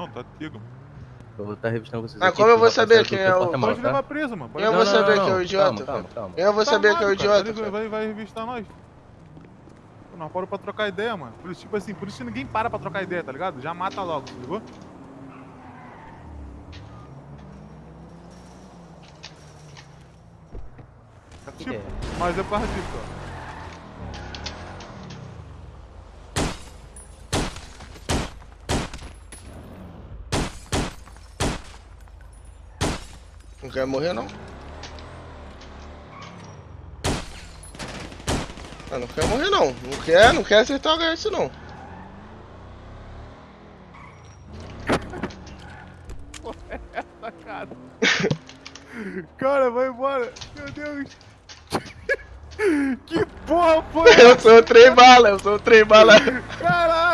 Não, tá comigo. Eu vou estar revistando vocês. Mas aqui, como eu vou o saber quem é o- Pode tá? levar preso, mano. Pode Eu vou Não, saber não, que é o idiota, Calma, calma, calma. Eu vou Tá saber que é o idiota, cara. cara. Vai, vai revistar nós. Pô, Nós paramos pra trocar ideia, mano. Por isso, tipo assim, por isso que ninguém para pra trocar ideia, tá ligado? Já mata logo, tá ligou? Tipo, É. mas é por causa disso, ó. Não quer morrer, não? Ah, não quer morrer, não. Não quer, não quer acertar o HS, não. Essa cara. cara, vai embora. Meu Deus. que porra foi Eu sou o trem bala, eu sou o trem bala. Caralho.